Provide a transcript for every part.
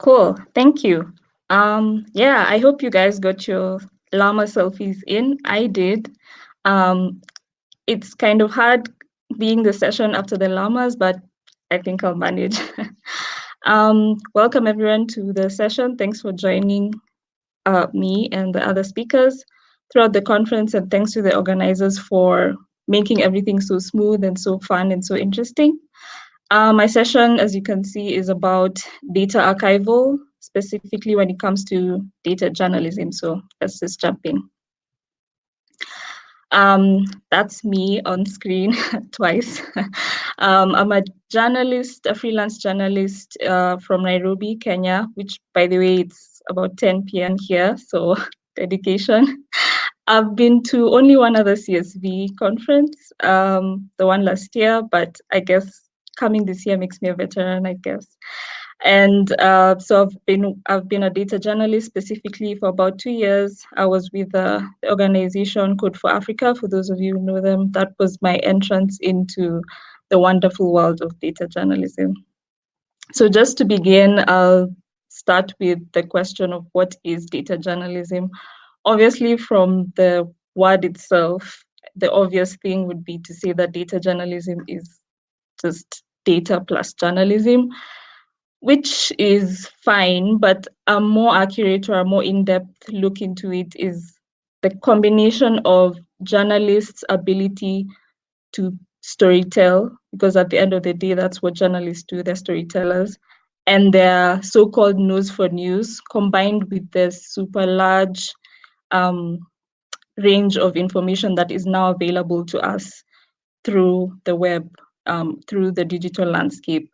Cool, thank you. Um, yeah, I hope you guys got your llama selfies in. I did. Um, it's kind of hard being the session after the llamas, but I think I'll manage. um, welcome everyone to the session. Thanks for joining uh, me and the other speakers throughout the conference, and thanks to the organizers for making everything so smooth and so fun and so interesting. Uh, my session, as you can see, is about data archival, specifically when it comes to data journalism. So let's just jump in. Um, that's me on screen twice. um, I'm a journalist, a freelance journalist uh, from Nairobi, Kenya, which by the way, it's about 10 p.m. here, so dedication. I've been to only one other CSV conference, um, the one last year, but I guess coming this year makes me a veteran, I guess. And uh, so I've been I've been a data journalist specifically for about two years. I was with the organization Code for Africa. For those of you who know them, that was my entrance into the wonderful world of data journalism. So just to begin, I'll start with the question of what is data journalism. Obviously, from the word itself, the obvious thing would be to say that data journalism is just data plus journalism, which is fine, but a more accurate or a more in-depth look into it is the combination of journalists' ability to storytell, because at the end of the day, that's what journalists do, they're storytellers, and their so-called news for news, combined with the super large um, range of information that is now available to us through the web um, through the digital landscape.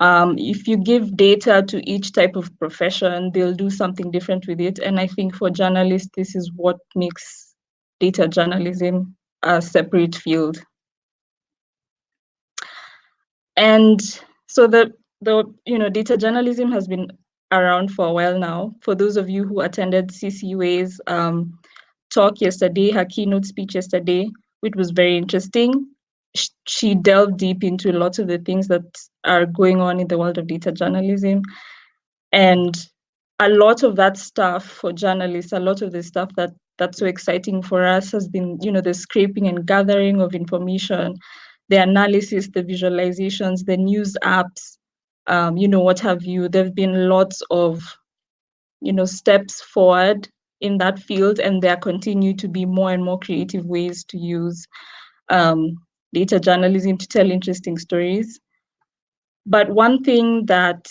Um, if you give data to each type of profession, they'll do something different with it. And I think for journalists, this is what makes data journalism a separate field. And so the, the you know, data journalism has been around for a while now. For those of you who attended Sisi Wei's um, talk yesterday, her keynote speech yesterday, which was very interesting she delved deep into lots of the things that are going on in the world of data journalism. And a lot of that stuff for journalists, a lot of the stuff that that's so exciting for us has been, you know, the scraping and gathering of information, the analysis, the visualizations, the news apps, um, you know, what have you. There have been lots of, you know, steps forward in that field, and there continue to be more and more creative ways to use um, data journalism to tell interesting stories. But one thing that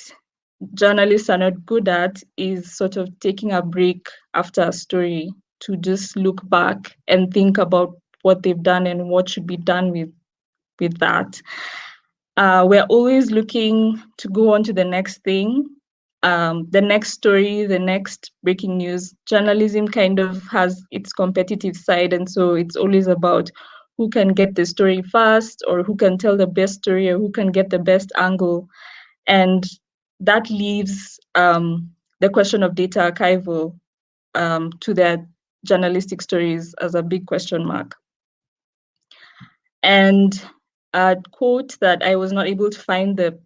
journalists are not good at is sort of taking a break after a story to just look back and think about what they've done and what should be done with, with that. Uh, we're always looking to go on to the next thing, um, the next story, the next breaking news. Journalism kind of has its competitive side, and so it's always about who can get the story fast or who can tell the best story or who can get the best angle. And that leaves um, the question of data archival um, to their journalistic stories as a big question mark. And a quote that I was not able to find the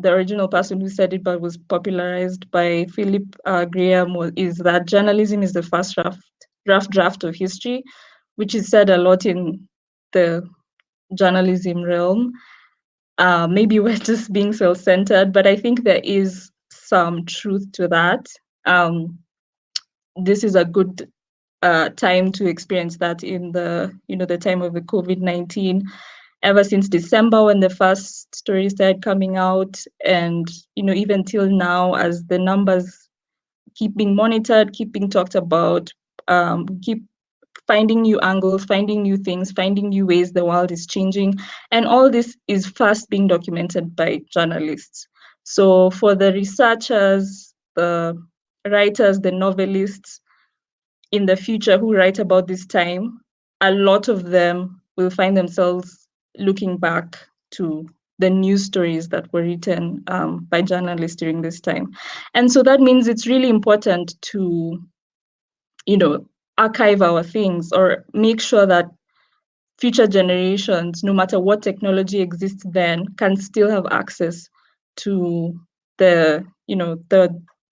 the original person who said it, but was popularized by Philip uh, Graham, is that journalism is the first draft, draft draft of history, which is said a lot in the journalism realm. Uh, maybe we're just being self-centered, but I think there is some truth to that. Um, this is a good uh, time to experience that in the, you know, the time of the COVID-19. Ever since December when the first stories started coming out, and you know, even till now, as the numbers keep being monitored, keep being talked about, um, keep finding new angles, finding new things, finding new ways the world is changing. And all this is first being documented by journalists. So for the researchers, the writers, the novelists in the future who write about this time, a lot of them will find themselves looking back to the news stories that were written um, by journalists during this time. And so that means it's really important to, you know, archive our things or make sure that future generations, no matter what technology exists then, can still have access to the you know, the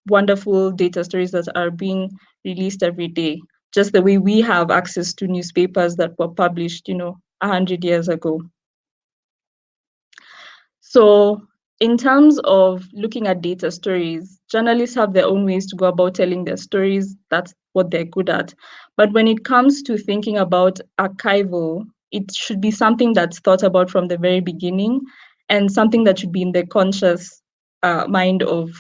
wonderful data stories that are being released every day, just the way we have access to newspapers that were published, you know, 100 years ago. So in terms of looking at data stories, journalists have their own ways to go about telling their stories. That's what they're good at. But when it comes to thinking about archival, it should be something that's thought about from the very beginning and something that should be in the conscious uh, mind of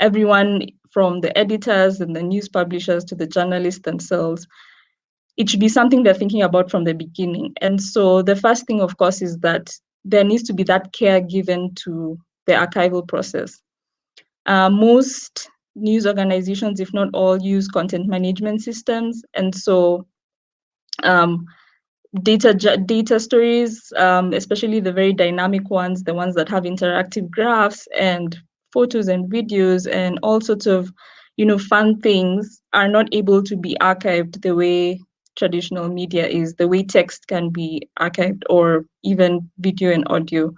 everyone from the editors and the news publishers to the journalists themselves. It should be something they're thinking about from the beginning. And so the first thing, of course, is that there needs to be that care given to the archival process. Uh, most news organizations, if not all, use content management systems. And so um, data data stories, um, especially the very dynamic ones, the ones that have interactive graphs and photos and videos and all sorts of, you know, fun things are not able to be archived the way traditional media is, the way text can be archived or even video and audio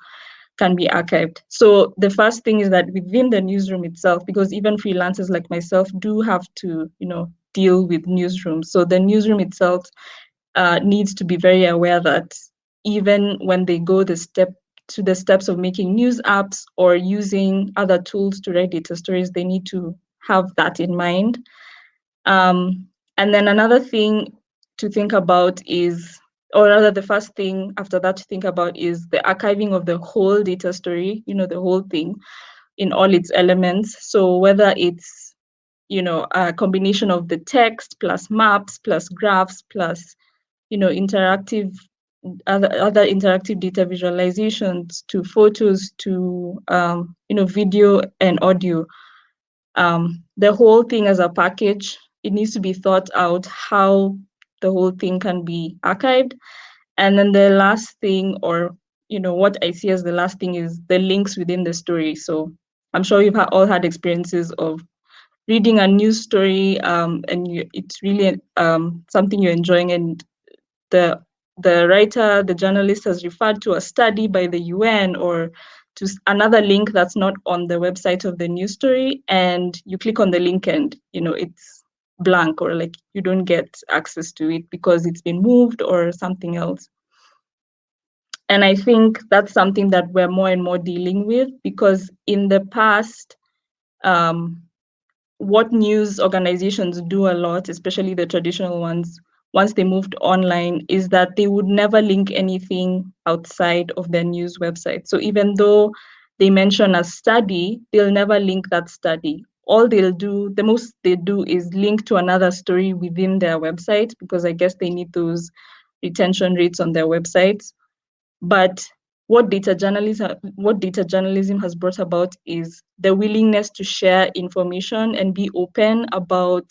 can be archived. So the first thing is that within the newsroom itself, because even freelancers like myself do have to, you know, deal with newsrooms. So the newsroom itself uh, needs to be very aware that even when they go the step to the steps of making news apps or using other tools to write data stories, they need to have that in mind. Um, and then another thing to think about is, or rather the first thing after that to think about is the archiving of the whole data story, you know, the whole thing in all its elements. So whether it's, you know, a combination of the text plus maps plus graphs plus you know, interactive other other interactive data visualizations to photos to um, you know video and audio. Um, the whole thing as a package, it needs to be thought out how the whole thing can be archived. And then the last thing, or you know, what I see as the last thing is the links within the story. So I'm sure you've all had experiences of reading a news story um, and you, it's really um, something you're enjoying and the the writer, the journalist has referred to a study by the UN or to another link that's not on the website of the news story, and you click on the link and you know it's blank or like you don't get access to it because it's been moved or something else. And I think that's something that we're more and more dealing with because in the past, um, what news organizations do a lot, especially the traditional ones, once they moved online is that they would never link anything outside of their news website. So even though they mention a study, they'll never link that study. All they'll do, the most they do is link to another story within their website because I guess they need those retention rates on their websites. But what data journalism what data journalism has brought about is the willingness to share information and be open about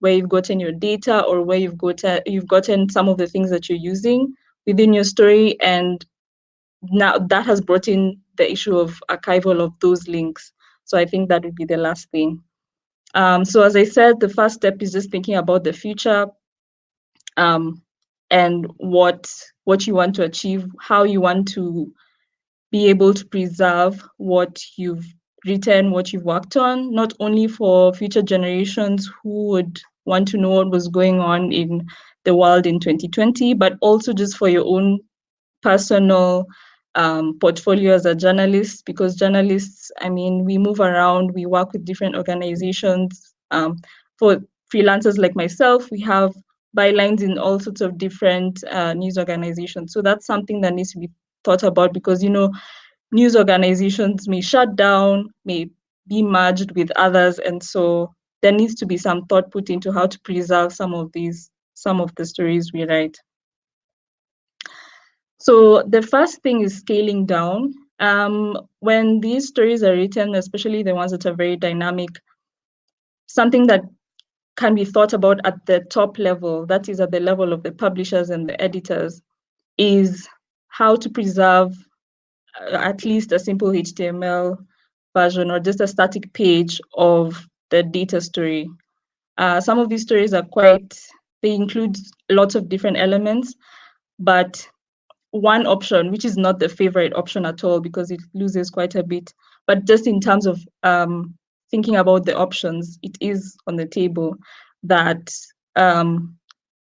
where you've gotten your data or where you've gotten you've gotten some of the things that you're using within your story and now that has brought in the issue of archival of those links so i think that would be the last thing. Um, so as i said the first step is just thinking about the future um, and what what you want to achieve how you want to be able to preserve what you've written, what you've worked on, not only for future generations who would want to know what was going on in the world in 2020, but also just for your own personal um, portfolio as a journalist, because journalists, I mean, we move around, we work with different organizations. Um, for freelancers like myself, we have bylines in all sorts of different uh, news organizations. So that's something that needs to be thought about because, you know, news organizations may shut down, may be merged with others. And so there needs to be some thought put into how to preserve some of these, some of the stories we write. So the first thing is scaling down. Um, when these stories are written, especially the ones that are very dynamic, something that can be thought about at the top level, that is at the level of the publishers and the editors, is how to preserve uh, at least a simple HTML version or just a static page of the data story. Uh, some of these stories are quite, they include lots of different elements, but one option, which is not the favorite option at all because it loses quite a bit, but just in terms of um, thinking about the options, it is on the table that um,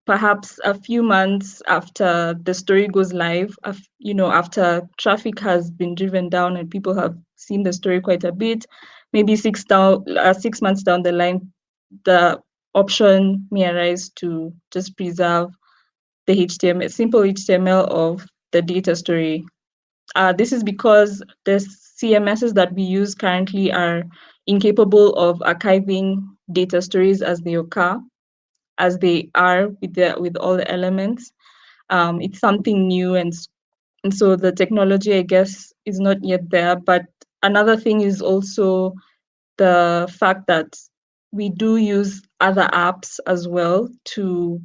perhaps a few months after the story goes live, you know, after traffic has been driven down and people have seen the story quite a bit, maybe six down, uh, six months down the line, the option may arise to just preserve the HTML, simple HTML of the data story. Uh, this is because the CMSs that we use currently are incapable of archiving data stories as they occur, as they are with the with all the elements. Um, it's something new, and and so the technology, I guess, is not yet there. But another thing is also the fact that we do use other apps as well to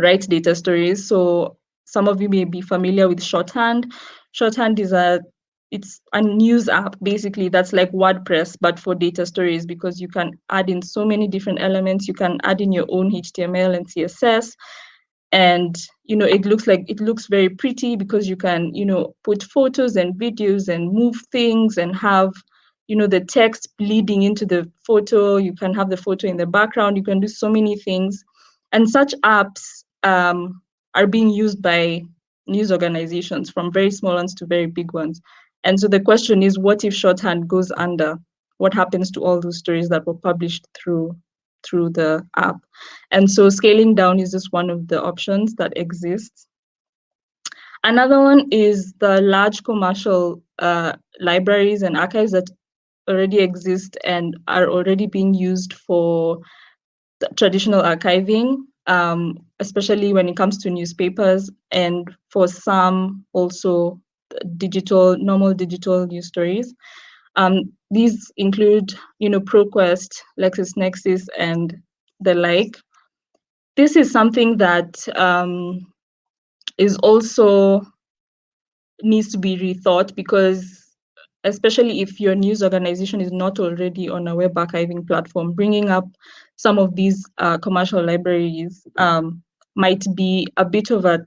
write data stories. So some of you may be familiar with Shorthand. Shorthand is a it's a news app basically that's like WordPress but for data stories because you can add in so many different elements. You can add in your own HTML and CSS and you know it looks like it looks very pretty because you can you know put photos and videos and move things and have you know the text bleeding into the photo you can have the photo in the background you can do so many things and such apps um, are being used by news organizations from very small ones to very big ones. And so the question is what if shorthand goes under? What happens to all those stories that were published through through the app? And so scaling down is just one of the options that exists. Another one is the large commercial uh, libraries and archives that already exist and are already being used for traditional archiving, um, especially when it comes to newspapers and for some also digital, normal digital news stories. Um, these include, you know, ProQuest, LexisNexis, and the like. This is something that um, is also needs to be rethought because especially if your news organization is not already on a web archiving platform, bringing up some of these uh, commercial libraries um, might be a bit of a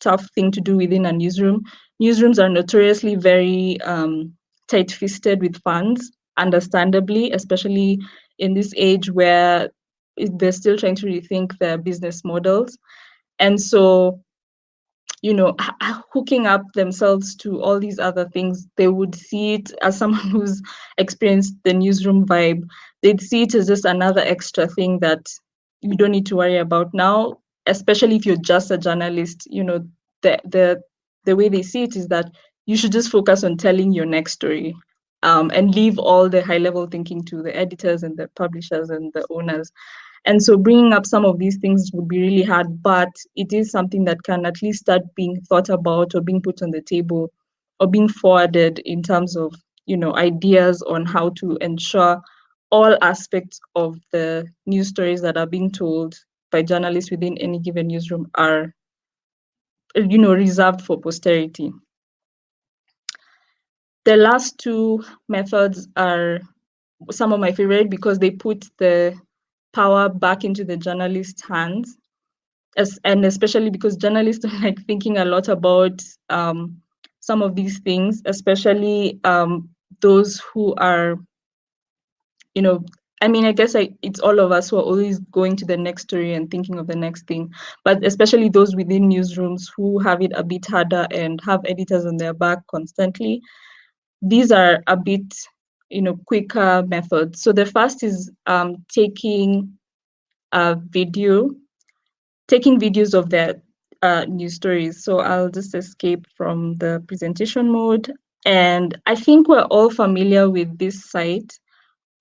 tough thing to do within a newsroom. Newsrooms are notoriously very um, tight-fisted with funds, understandably, especially in this age where they're still trying to rethink their business models. And so you know, hooking up themselves to all these other things, they would see it as someone who's experienced the newsroom vibe. They'd see it as just another extra thing that you don't need to worry about now, especially if you're just a journalist. You know, the the the way they see it is that you should just focus on telling your next story um, and leave all the high level thinking to the editors and the publishers and the owners. And so bringing up some of these things would be really hard, but it is something that can at least start being thought about or being put on the table or being forwarded in terms of, you know, ideas on how to ensure all aspects of the news stories that are being told by journalists within any given newsroom are, you know, reserved for posterity. The last two methods are some of my favorite because they put the power back into the journalist's hands as, and especially because journalists are like thinking a lot about um, some of these things especially um, those who are you know I mean, I guess I, it's all of us who are always going to the next story and thinking of the next thing, but especially those within newsrooms who have it a bit harder and have editors on their back constantly. These are a bit you know, quicker methods. So the first is um, taking a video, taking videos of their uh, news stories. So I'll just escape from the presentation mode. And I think we're all familiar with this site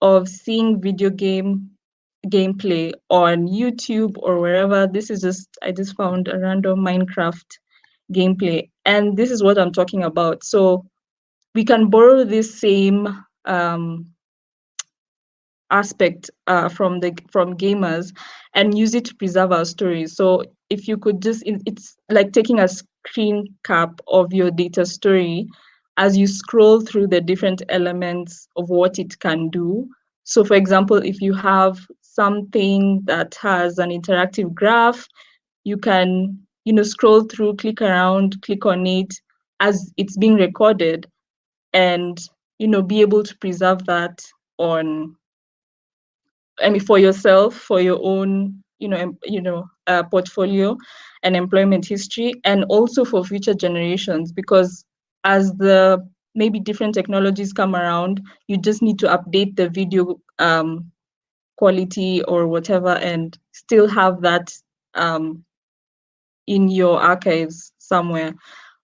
of seeing video game gameplay on YouTube or wherever. This is just, I just found a random Minecraft gameplay. And this is what I'm talking about. So we can borrow this same um, aspect uh, from the from gamers and use it to preserve our stories. So if you could just, it's like taking a screen cap of your data story as you scroll through the different elements of what it can do. So for example, if you have something that has an interactive graph, you can you know scroll through, click around, click on it as it's being recorded and you know, be able to preserve that on I mean, for yourself, for your own, you know, you know, uh, portfolio and employment history, and also for future generations, because as the maybe different technologies come around, you just need to update the video um, quality or whatever, and still have that um, in your archives somewhere.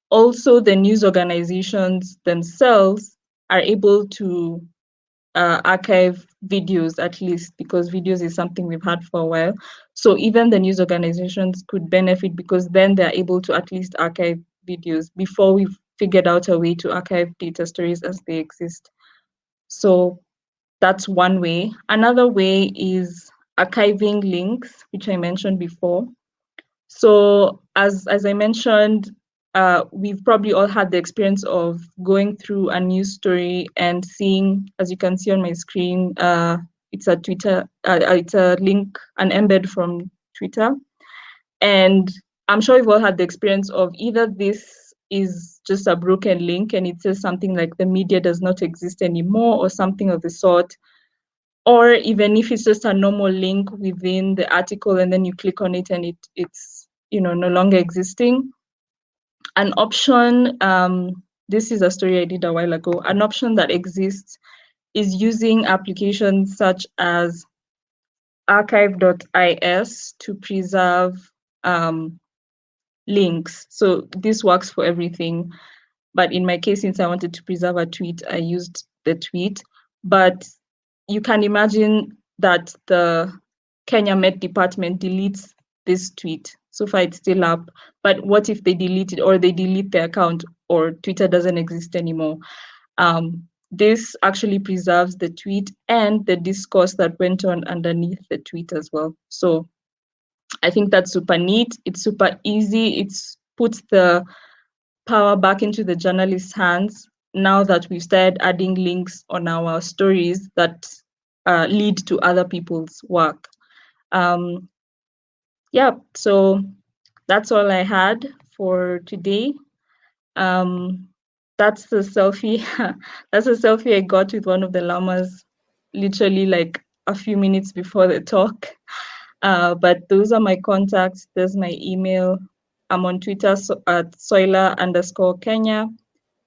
Also, the news organizations themselves are able to uh, archive videos at least because videos is something we've had for a while. So even the news organizations could benefit because then they're able to at least archive videos before we've figured out a way to archive data stories as they exist. So that's one way. Another way is archiving links, which I mentioned before. So as, as I mentioned, uh, we've probably all had the experience of going through a news story and seeing, as you can see on my screen, uh, it's a Twitter, uh, uh, it's a link, an embed from Twitter. And I'm sure you've all had the experience of either this is just a broken link and it says something like the media does not exist anymore or something of the sort. Or even if it's just a normal link within the article and then you click on it and it it's you know no longer existing an option, um, this is a story I did a while ago, an option that exists is using applications such as archive.is to preserve um, links. So this works for everything. But in my case, since I wanted to preserve a tweet, I used the tweet. But you can imagine that the Kenya Met Department deletes this tweet. So far, it's still up. But what if they delete it or they delete the account or Twitter doesn't exist anymore? Um, this actually preserves the tweet and the discourse that went on underneath the tweet as well. So I think that's super neat. It's super easy. It's puts the power back into the journalist's hands now that we've started adding links on our stories that uh, lead to other people's work. Um, yeah, so that's all I had for today. Um, that's the selfie. that's a selfie I got with one of the llamas, literally like a few minutes before the talk. Uh, but those are my contacts. There's my email. I'm on Twitter so at Soila underscore Kenya.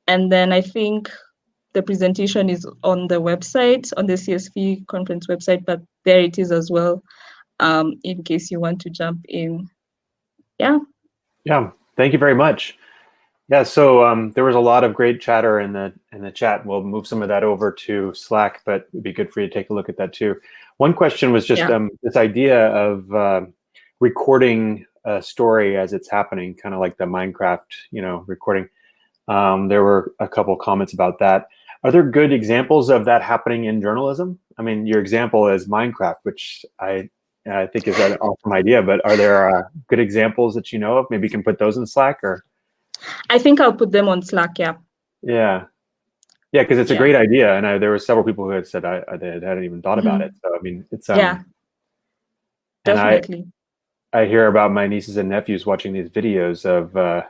And then I think the presentation is on the website, on the CSV conference website, but there it is as well um, in case you want to jump in. Yeah. Yeah, thank you very much. Yeah, so um, there was a lot of great chatter in the in the chat. We'll move some of that over to Slack, but it'd be good for you to take a look at that too. One question was just yeah. um, this idea of uh, recording a story as it's happening, kind of like the Minecraft, you know, recording. Um, there were a couple comments about that. Are there good examples of that happening in journalism? I mean, your example is Minecraft, which I I think is an awesome idea. But are there uh, good examples that you know of? Maybe you can put those in Slack or. I think I'll put them on Slack. Yeah. Yeah, yeah, because it's yeah. a great idea, and I, there were several people who had said I, I hadn't even thought about mm -hmm. it. So I mean, it's um, yeah, definitely. I, I hear about my nieces and nephews watching these videos of. Uh,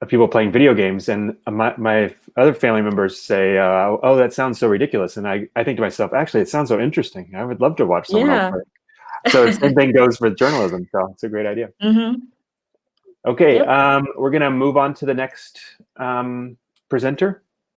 of people playing video games and my, my other family members say uh, oh that sounds so ridiculous and I, I think to myself actually it sounds so interesting i would love to watch someone yeah. else play so same thing goes with journalism. So it's a great idea. Mm -hmm. Okay, yep. um, we're gonna move on to the next um, presenter.